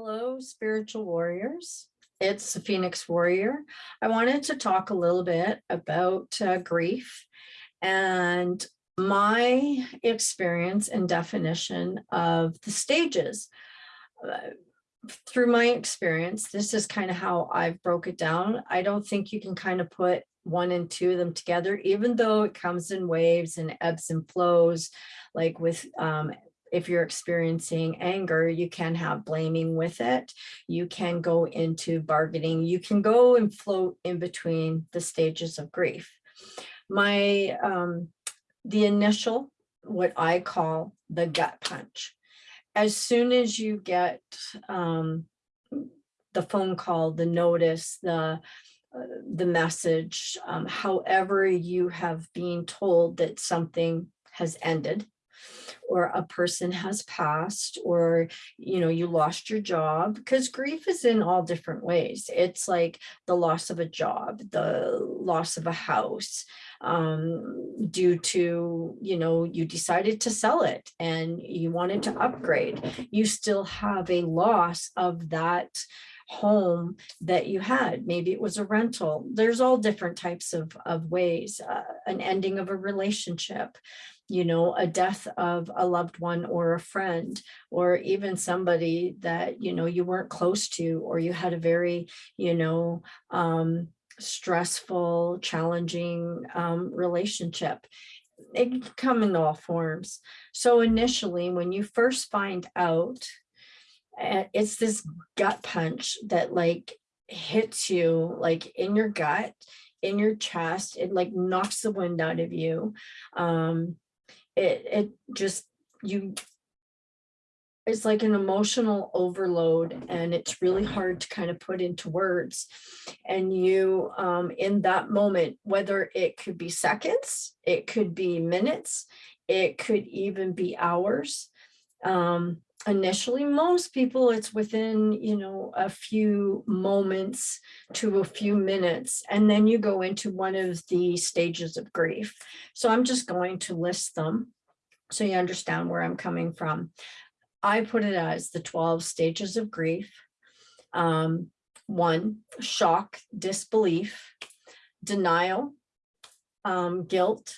Hello, spiritual warriors. It's the Phoenix Warrior. I wanted to talk a little bit about uh, grief and my experience and definition of the stages. Uh, through my experience, this is kind of how I've broke it down. I don't think you can kind of put one and two of them together, even though it comes in waves and ebbs and flows, like with um, if you're experiencing anger, you can have blaming with it. You can go into bargaining. You can go and float in between the stages of grief. My, um, the initial, what I call the gut punch. As soon as you get um, the phone call, the notice, the uh, the message, um, however you have been told that something has ended, or a person has passed or you know you lost your job because grief is in all different ways it's like the loss of a job the loss of a house um, due to you know you decided to sell it and you wanted to upgrade you still have a loss of that home that you had. Maybe it was a rental. There's all different types of, of ways, uh, an ending of a relationship, you know, a death of a loved one or a friend, or even somebody that, you know, you weren't close to, or you had a very, you know, um, stressful, challenging um, relationship. It can come in all forms. So initially, when you first find out, eh, it's this gut punch that like hits you like in your gut, in your chest, it like knocks the wind out of you. Um, it, it just, you, it's like an emotional overload and it's really hard to kind of put into words. And you, um, in that moment, whether it could be seconds, it could be minutes, it could even be hours. Um, initially, most people, it's within, you know, a few moments to a few minutes, and then you go into one of the stages of grief. So I'm just going to list them so you understand where I'm coming from. I put it as the 12 stages of grief. Um, one, shock, disbelief, denial, um, guilt,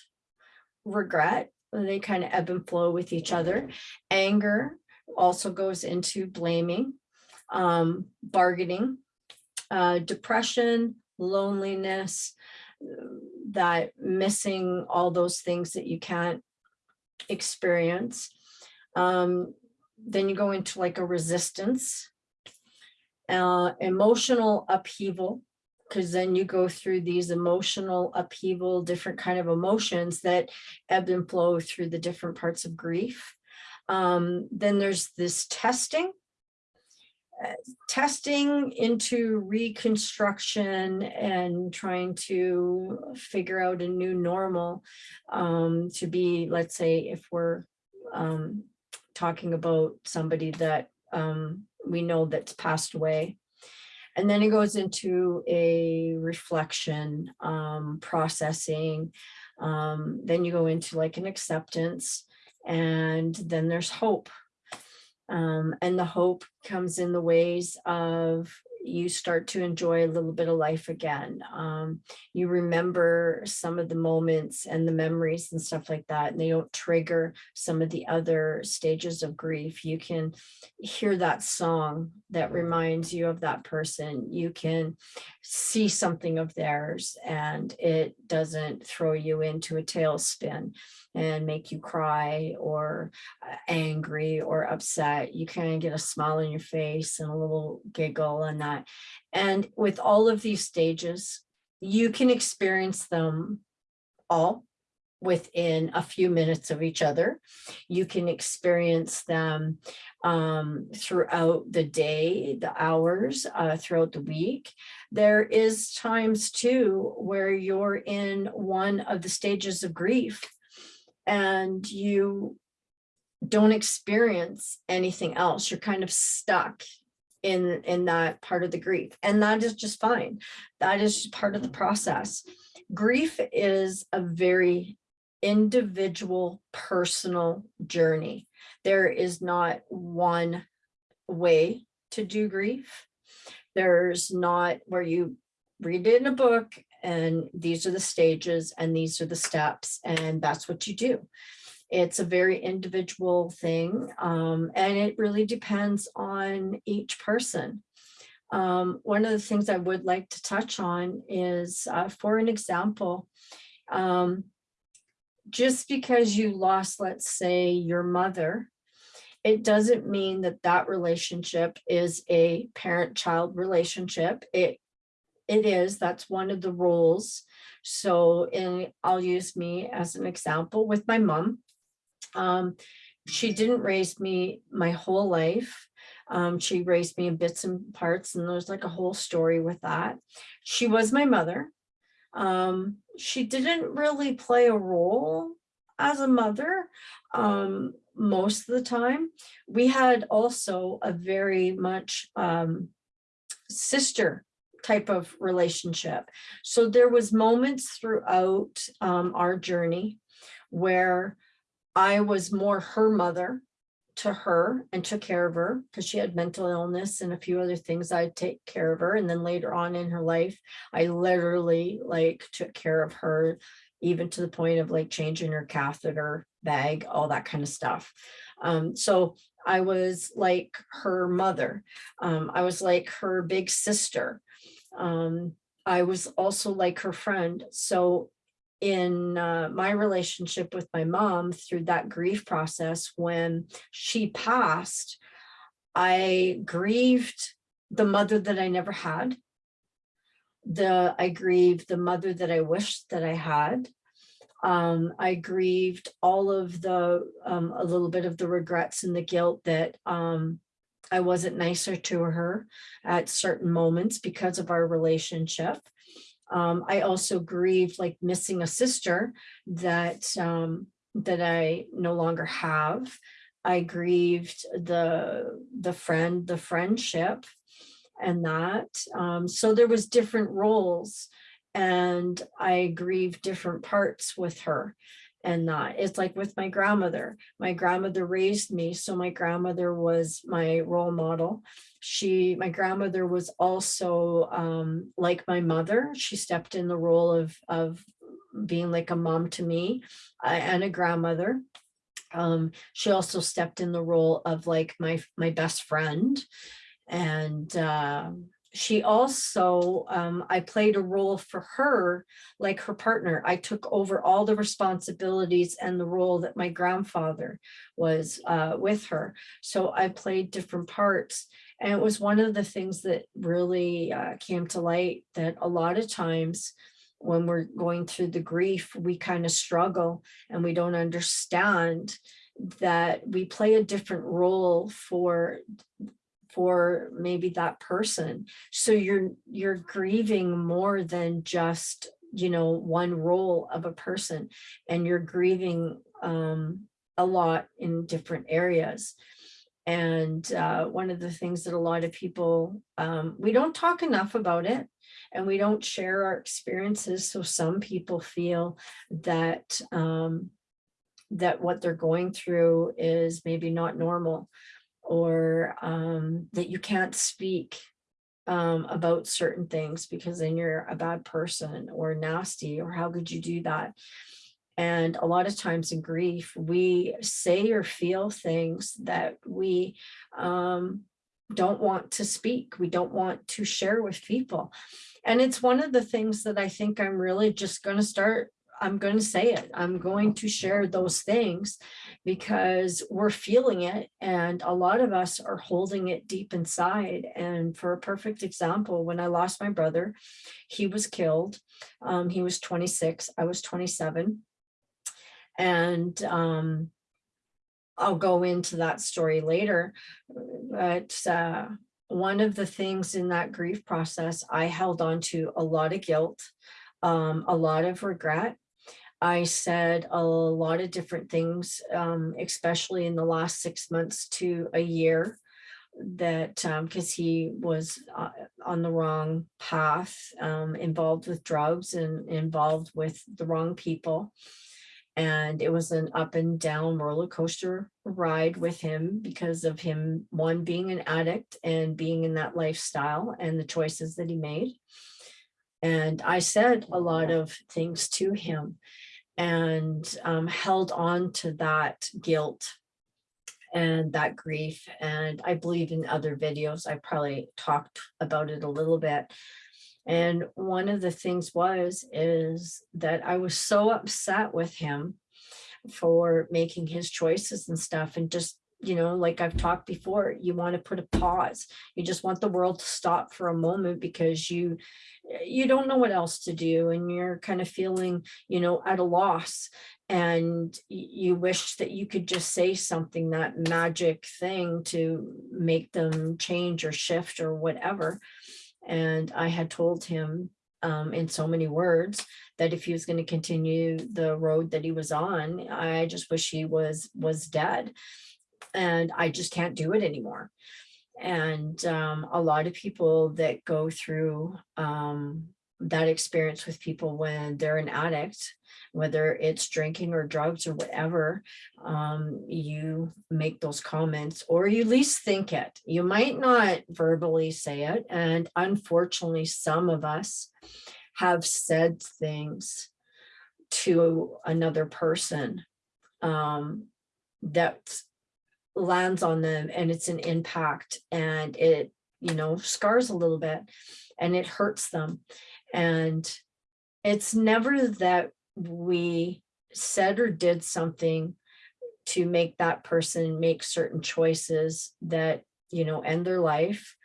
regret, they kind of ebb and flow with each other. Anger also goes into blaming, um, bargaining, uh, depression, loneliness, that missing all those things that you can't experience. Um, then you go into like a resistance, uh, emotional upheaval, because then you go through these emotional upheaval, different kind of emotions that ebb and flow through the different parts of grief. Um, then there's this testing, uh, testing into reconstruction and trying to figure out a new normal um, to be, let's say, if we're um, talking about somebody that um, we know that's passed away. And then it goes into a reflection, um, processing. Um, then you go into like an acceptance and then there's hope. Um, and the hope comes in the ways of you start to enjoy a little bit of life again. Um, you remember some of the moments and the memories and stuff like that, and they don't trigger some of the other stages of grief. You can hear that song that reminds you of that person. You can see something of theirs and it doesn't throw you into a tailspin and make you cry or uh, angry or upset. You of get a smile on your face and a little giggle and that. And with all of these stages, you can experience them all within a few minutes of each other. You can experience them um, throughout the day, the hours, uh, throughout the week. There is times too where you're in one of the stages of grief and you don't experience anything else. You're kind of stuck in, in that part of the grief. And that is just fine. That is part of the process. Grief is a very individual personal journey. There is not one way to do grief. There's not where you read it in a book and these are the stages and these are the steps and that's what you do. It's a very individual thing um, and it really depends on each person. Um, one of the things I would like to touch on is, uh, for an example, um, just because you lost, let's say, your mother, it doesn't mean that that relationship is a parent-child relationship. It it is, that's one of the roles. So in, I'll use me as an example with my mom. Um, she didn't raise me my whole life. Um, she raised me in bits and parts and there's like a whole story with that. She was my mother. Um, she didn't really play a role as a mother um, most of the time. We had also a very much um, sister type of relationship. So there was moments throughout um, our journey where I was more her mother to her and took care of her because she had mental illness and a few other things I'd take care of her. And then later on in her life, I literally like took care of her even to the point of like changing her catheter bag, all that kind of stuff. Um, so I was like her mother. Um, I was like her big sister. Um, I was also like her friend. So in uh, my relationship with my mom through that grief process, when she passed, I grieved the mother that I never had. The I grieved the mother that I wished that I had. Um, I grieved all of the, um, a little bit of the regrets and the guilt that um, I wasn't nicer to her at certain moments because of our relationship. Um, I also grieved like missing a sister that um, that I no longer have. I grieved the the friend, the friendship and that. Um, so there was different roles and I grieved different parts with her and not. it's like with my grandmother. My grandmother raised me so my grandmother was my role model. She my grandmother was also um like my mother. She stepped in the role of of being like a mom to me uh, and a grandmother. Um she also stepped in the role of like my my best friend. And uh she also, um, I played a role for her, like her partner. I took over all the responsibilities and the role that my grandfather was uh, with her. So I played different parts. And it was one of the things that really uh, came to light that a lot of times when we're going through the grief, we kind of struggle and we don't understand that we play a different role for for maybe that person. So you're you're grieving more than just, you know, one role of a person and you're grieving um, a lot in different areas. And uh, one of the things that a lot of people, um, we don't talk enough about it and we don't share our experiences. So some people feel that um, that what they're going through is maybe not normal or um, that you can't speak um, about certain things because then you're a bad person or nasty or how could you do that? And a lot of times in grief, we say or feel things that we um, don't want to speak. We don't want to share with people. And it's one of the things that I think I'm really just going to start I'm going to say it. I'm going to share those things because we're feeling it and a lot of us are holding it deep inside. And for a perfect example, when I lost my brother, he was killed. Um, he was 26, I was 27. And um, I'll go into that story later, but uh, one of the things in that grief process, I held on to a lot of guilt, um, a lot of regret, I said a lot of different things, um, especially in the last six months to a year that because um, he was uh, on the wrong path, um, involved with drugs and involved with the wrong people. And it was an up and down roller coaster ride with him because of him, one being an addict and being in that lifestyle and the choices that he made. And I said a lot of things to him and um, held on to that guilt and that grief. And I believe in other videos, I probably talked about it a little bit. And one of the things was, is that I was so upset with him for making his choices and stuff and just, you know, like I've talked before, you want to put a pause. You just want the world to stop for a moment because you, you don't know what else to do and you're kind of feeling, you know, at a loss and you wish that you could just say something, that magic thing to make them change or shift or whatever. And I had told him um, in so many words that if he was going to continue the road that he was on, I just wish he was was dead. And I just can't do it anymore. And um, a lot of people that go through um, that experience with people when they're an addict, whether it's drinking or drugs or whatever, um, you make those comments or you at least think it. You might not verbally say it. And unfortunately, some of us have said things to another person um, that lands on them and it's an impact and it, you know, scars a little bit and it hurts them. And it's never that we said or did something to make that person make certain choices that, you know, end their life.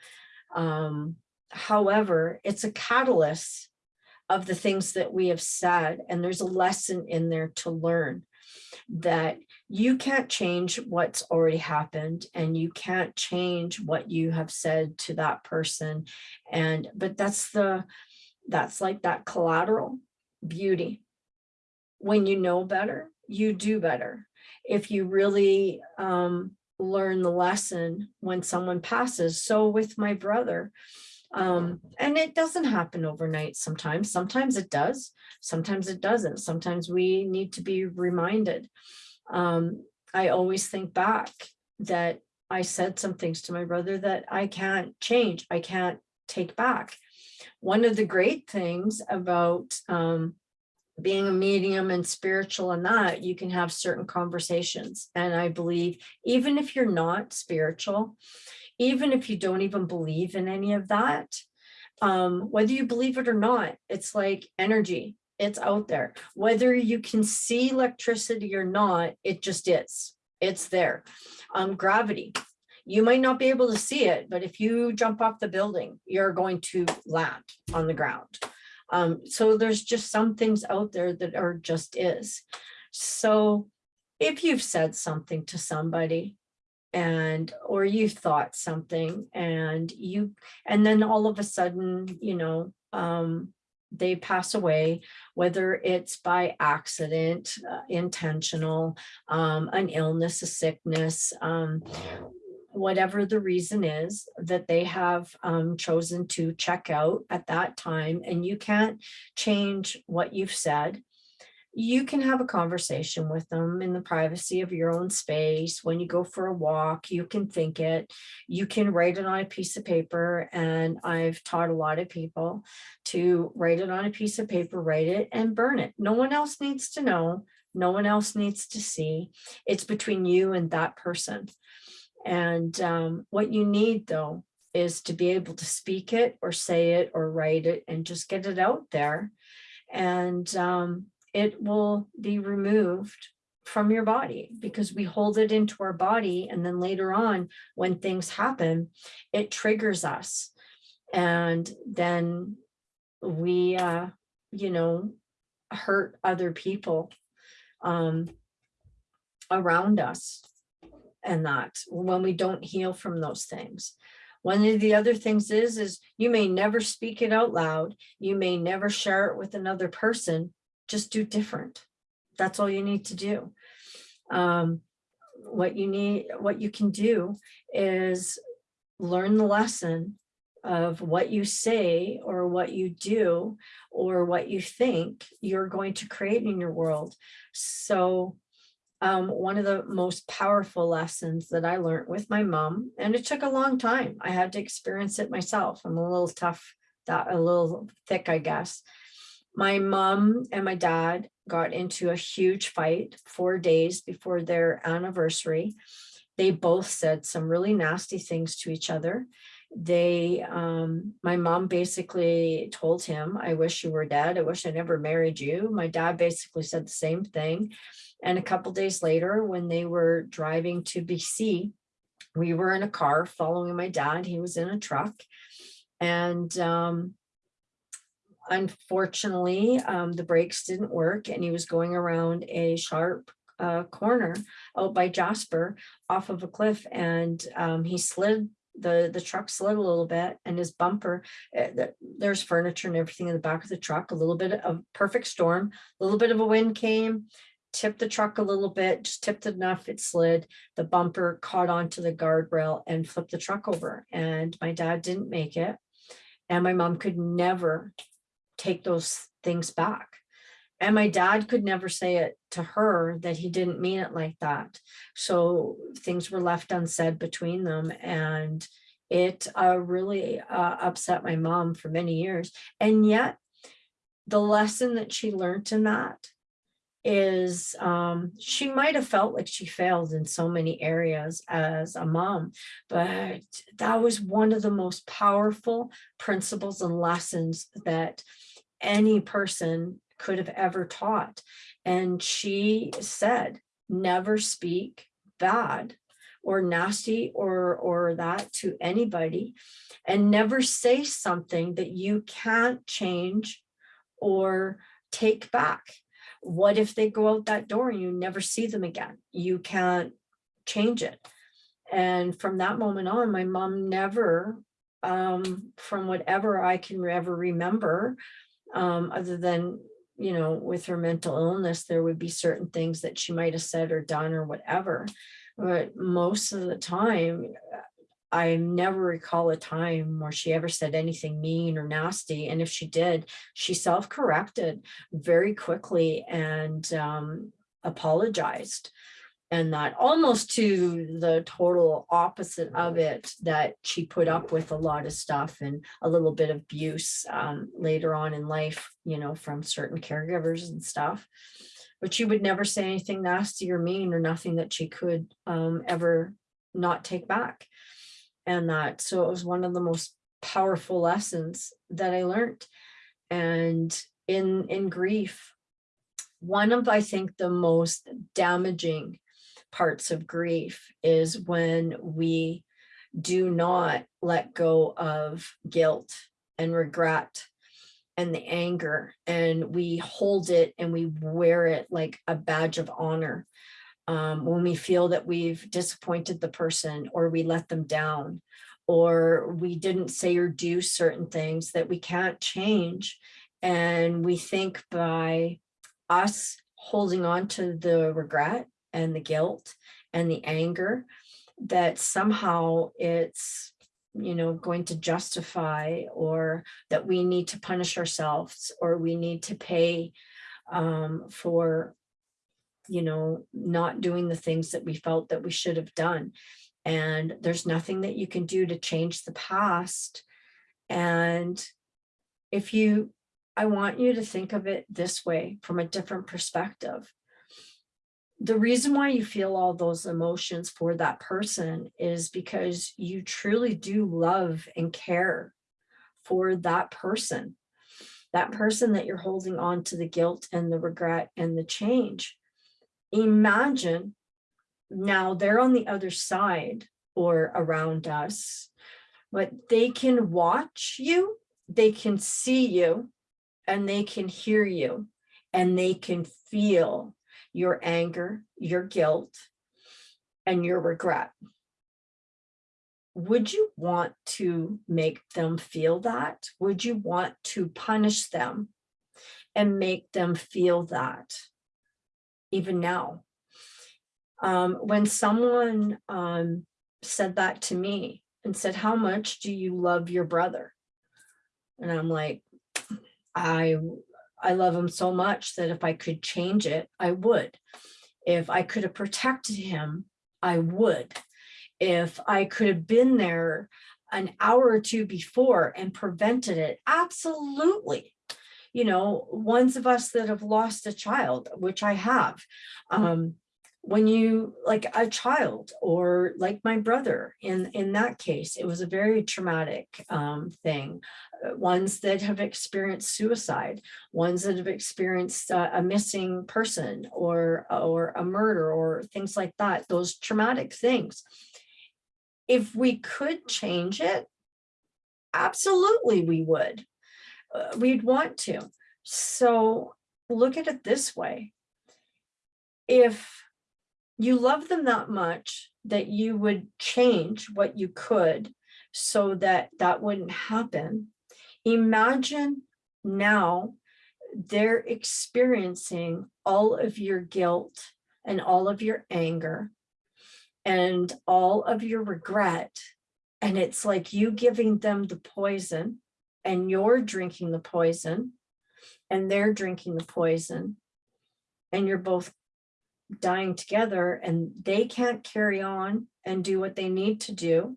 Um, however, it's a catalyst of the things that we have said, and there's a lesson in there to learn that you can't change what's already happened and you can't change what you have said to that person. And, but that's the, that's like that collateral beauty. When you know better, you do better. If you really um, learn the lesson when someone passes. So with my brother, um, and it doesn't happen overnight sometimes. Sometimes it does. Sometimes it doesn't. Sometimes we need to be reminded. Um, I always think back that I said some things to my brother that I can't change. I can't take back one of the great things about um, being a medium and spiritual and that you can have certain conversations. And I believe even if you're not spiritual, even if you don't even believe in any of that, um, whether you believe it or not, it's like energy, it's out there. Whether you can see electricity or not, it just is, it's there. Um, gravity, you might not be able to see it, but if you jump off the building, you're going to land on the ground. Um, so there's just some things out there that are just is. So if you've said something to somebody and or you thought something and you and then all of a sudden, you know, um, they pass away, whether it's by accident, uh, intentional, um, an illness, a sickness, um, whatever the reason is that they have um, chosen to check out at that time and you can't change what you've said you can have a conversation with them in the privacy of your own space. When you go for a walk you can think it. You can write it on a piece of paper and i've taught a lot of people to write it on a piece of paper write it and burn it. No one else needs to know. No one else needs to see. It's between you and that person. And um, what you need though is to be able to speak it or say it or write it and just get it out there. And um, it will be removed from your body because we hold it into our body. And then later on, when things happen, it triggers us. And then we, uh, you know, hurt other people um, around us and that when we don't heal from those things. One of the other things is, is you may never speak it out loud. You may never share it with another person. Just do different. That's all you need to do. Um, what you need, what you can do is learn the lesson of what you say or what you do or what you think you're going to create in your world. So um, one of the most powerful lessons that I learned with my mom, and it took a long time. I had to experience it myself. I'm a little tough, that a little thick, I guess. My mom and my dad got into a huge fight four days before their anniversary. They both said some really nasty things to each other. They, um, my mom basically told him, I wish you were dead. I wish I never married you. My dad basically said the same thing. And a couple days later, when they were driving to BC, we were in a car following my dad. He was in a truck. And um, unfortunately, um, the brakes didn't work and he was going around a sharp uh, corner out by Jasper off of a cliff and um, he slid the the truck slid a little bit and his bumper uh, there's furniture and everything in the back of the truck a little bit of perfect storm a little bit of a wind came tipped the truck a little bit just tipped enough it slid the bumper caught onto the guardrail and flipped the truck over and my dad didn't make it and my mom could never take those things back. And my dad could never say it to her that he didn't mean it like that. So things were left unsaid between them. And it uh, really uh, upset my mom for many years. And yet the lesson that she learned in that is um, she might have felt like she failed in so many areas as a mom, but that was one of the most powerful principles and lessons that any person could have ever taught. And she said, never speak bad or nasty or or that to anybody and never say something that you can't change or take back what if they go out that door and you never see them again you can't change it and from that moment on my mom never um, from whatever i can ever remember um, other than, you know, with her mental illness, there would be certain things that she might have said or done or whatever. But most of the time, I never recall a time where she ever said anything mean or nasty. And if she did, she self-corrected very quickly and um, apologized and that almost to the total opposite of it that she put up with a lot of stuff and a little bit of abuse um, later on in life, you know, from certain caregivers and stuff. But she would never say anything nasty or mean or nothing that she could um, ever not take back. And that, so it was one of the most powerful lessons that I learned. And in, in grief, one of, I think, the most damaging parts of grief is when we do not let go of guilt and regret and the anger and we hold it and we wear it like a badge of honor um, when we feel that we've disappointed the person or we let them down or we didn't say or do certain things that we can't change and we think by us holding on to the regret and the guilt and the anger that somehow it's you know going to justify or that we need to punish ourselves or we need to pay um, for you know not doing the things that we felt that we should have done. And there's nothing that you can do to change the past. And if you I want you to think of it this way from a different perspective. The reason why you feel all those emotions for that person is because you truly do love and care for that person, that person that you're holding on to the guilt and the regret and the change. Imagine now they're on the other side or around us, but they can watch you, they can see you, and they can hear you, and they can feel your anger, your guilt, and your regret. Would you want to make them feel that? Would you want to punish them and make them feel that even now? Um, when someone um, said that to me, and said, how much do you love your brother? And I'm like, I, I love him so much that if I could change it, I would. If I could have protected him, I would. If I could have been there an hour or two before and prevented it, absolutely. You know, ones of us that have lost a child, which I have, um, when you like a child or like my brother in in that case it was a very traumatic um, thing. Uh, ones that have experienced suicide ones that have experienced uh, a missing person or or a murder or things like that those traumatic things. If we could change it absolutely we would Uh, we'd want to so look at it this way if you love them that much that you would change what you could so that that wouldn't happen. Imagine now they're experiencing all of your guilt and all of your anger and all of your regret. And it's like you giving them the poison and you're drinking the poison and they're drinking the poison and you're both dying together and they can't carry on and do what they need to do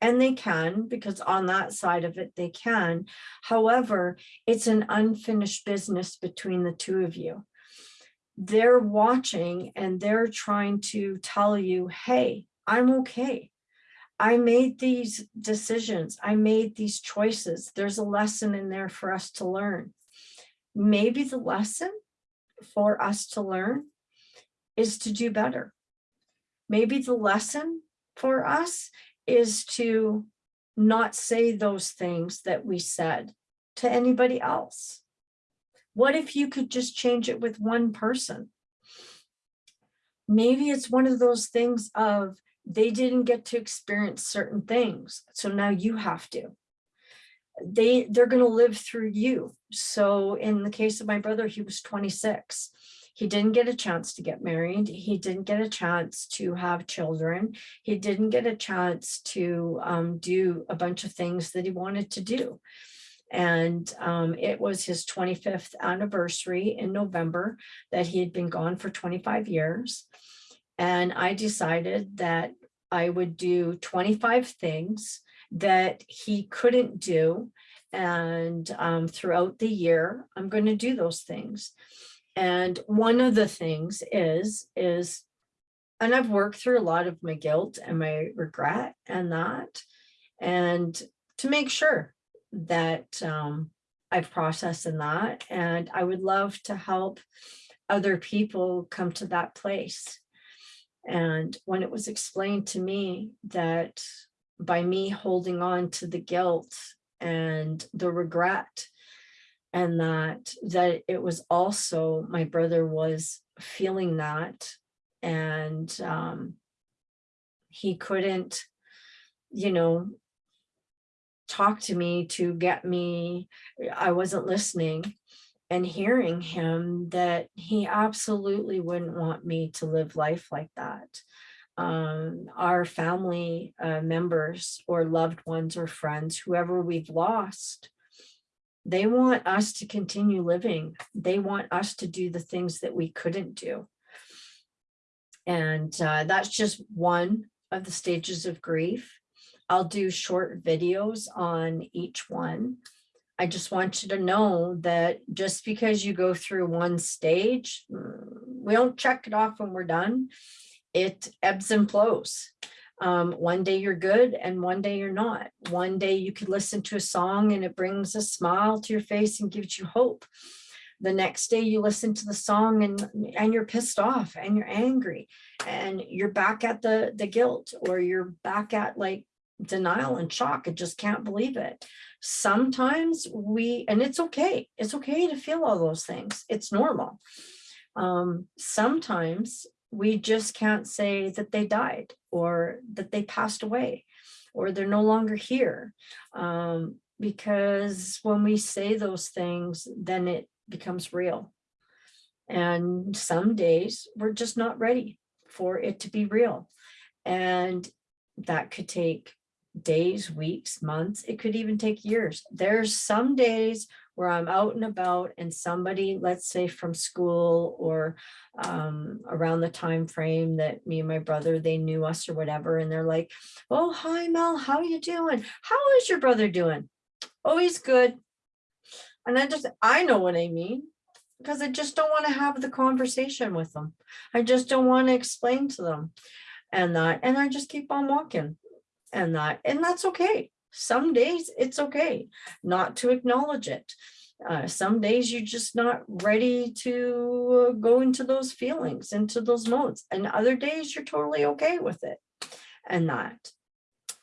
and they can because on that side of it they can. However it's an unfinished business between the two of you. They're watching and they're trying to tell you hey i'm okay i made these decisions i made these choices there's a lesson in there for us to learn maybe the lesson for us to learn is to do better. Maybe the lesson for us is to not say those things that we said to anybody else. What if you could just change it with one person? Maybe it's one of those things of they didn't get to experience certain things. So now you have to. They, they're going to live through you. So in the case of my brother, he was 26 he didn't get a chance to get married. He didn't get a chance to have children. He didn't get a chance to um, do a bunch of things that he wanted to do. And um, it was his 25th anniversary in November that he had been gone for 25 years. And I decided that I would do 25 things that he couldn't do. And um, throughout the year, I'm going to do those things. And one of the things is, is, and I've worked through a lot of my guilt and my regret and that, and to make sure that um, I've processed in that. And I would love to help other people come to that place. And when it was explained to me that by me holding on to the guilt and the regret and that that it was also my brother was feeling that and um, he couldn't you know talk to me to get me I wasn't listening and hearing him that he absolutely wouldn't want me to live life like that um, our family uh, members or loved ones or friends whoever we've lost they want us to continue living. They want us to do the things that we couldn't do. And uh, that's just one of the stages of grief. I'll do short videos on each one. I just want you to know that just because you go through one stage, mm, we don't check it off when we're done. It ebbs and flows. Um, one day you're good and one day you're not. One day you could listen to a song and it brings a smile to your face and gives you hope. The next day you listen to the song and, and you're pissed off and you're angry and you're back at the, the guilt or you're back at like denial and shock and just can't believe it. Sometimes we, and it's okay. It's okay to feel all those things. It's normal. Um, sometimes we just can't say that they died or that they passed away or they're no longer here. Um, because when we say those things, then it becomes real. And some days we're just not ready for it to be real. And that could take days, weeks, months, it could even take years. There's some days where I'm out and about and somebody, let's say from school or um, around the time frame that me and my brother, they knew us or whatever, and they're like, oh, hi Mel, how you doing? How is your brother doing? Oh, he's good. And I just, I know what I mean because I just don't want to have the conversation with them. I just don't want to explain to them and that, and I just keep on walking and that, and that's okay. Some days it's okay not to acknowledge it. Uh, some days you're just not ready to go into those feelings, into those modes, and other days you're totally okay with it and that.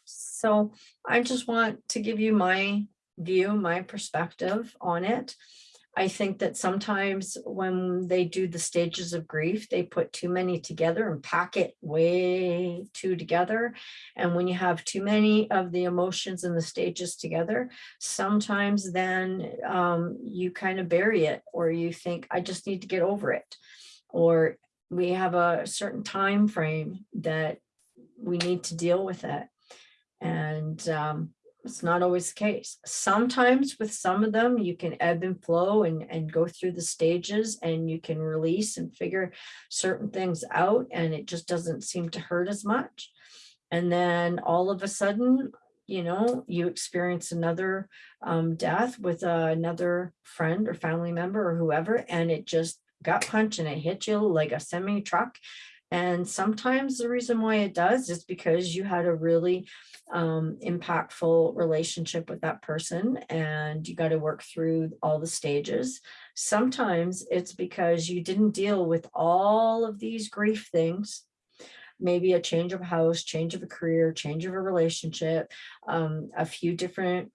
So I just want to give you my view, my perspective on it. I think that sometimes when they do the stages of grief, they put too many together and pack it way too together. And when you have too many of the emotions and the stages together, sometimes then um, you kind of bury it or you think, I just need to get over it. Or we have a certain time frame that we need to deal with it. And um, it's not always the case. Sometimes with some of them, you can ebb and flow and, and go through the stages and you can release and figure certain things out and it just doesn't seem to hurt as much. And then all of a sudden, you know, you experience another um, death with uh, another friend or family member or whoever, and it just gut punch and it hit you like a semi truck. And sometimes the reason why it does is because you had a really um, impactful relationship with that person and you got to work through all the stages. Sometimes it's because you didn't deal with all of these grief things maybe a change of house, change of a career, change of a relationship, um, a few different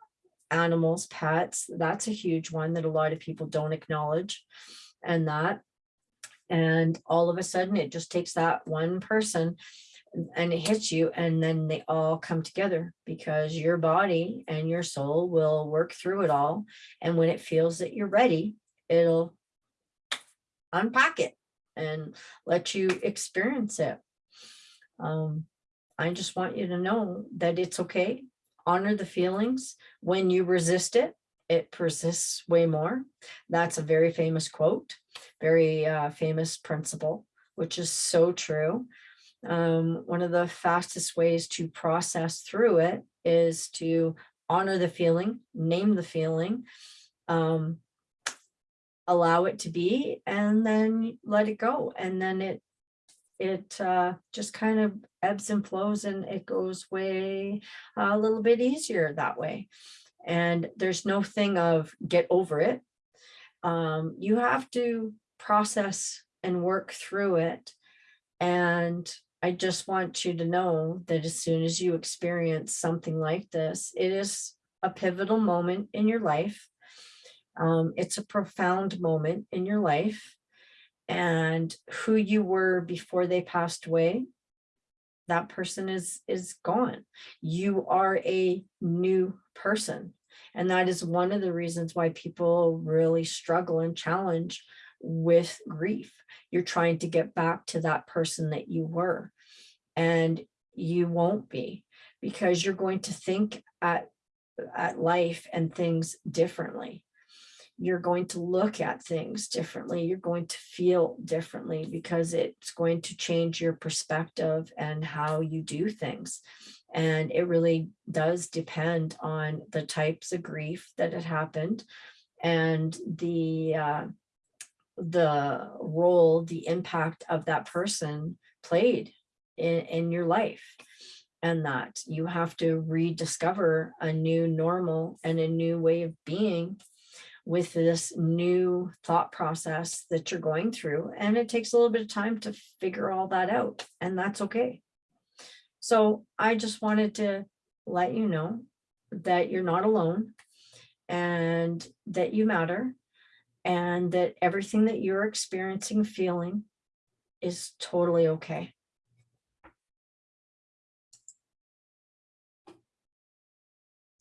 animals, pets. That's a huge one that a lot of people don't acknowledge and that. And all of a sudden it just takes that one person and it hits you and then they all come together because your body and your soul will work through it all and when it feels that you're ready it'll unpack it and let you experience it. Um, i just want you to know that it's okay. Honor the feelings when you resist it it persists way more that's a very famous quote very uh, famous principle which is so true um, one of the fastest ways to process through it is to honor the feeling, name the feeling, um, allow it to be, and then let it go. And then it it uh, just kind of ebbs and flows and it goes way a little bit easier that way. And there's no thing of get over it. Um, you have to process and work through it and I just want you to know that as soon as you experience something like this, it is a pivotal moment in your life. Um, it's a profound moment in your life. And who you were before they passed away, that person is, is gone. You are a new person. And that is one of the reasons why people really struggle and challenge with grief. You're trying to get back to that person that you were. And you won't be because you're going to think at, at life and things differently. You're going to look at things differently. You're going to feel differently because it's going to change your perspective and how you do things. And it really does depend on the types of grief that had happened and the uh, the role, the impact of that person played in, in your life and that you have to rediscover a new normal and a new way of being with this new thought process that you're going through. And it takes a little bit of time to figure all that out and that's okay. So I just wanted to let you know that you're not alone and that you matter and that everything that you're experiencing, feeling is totally okay.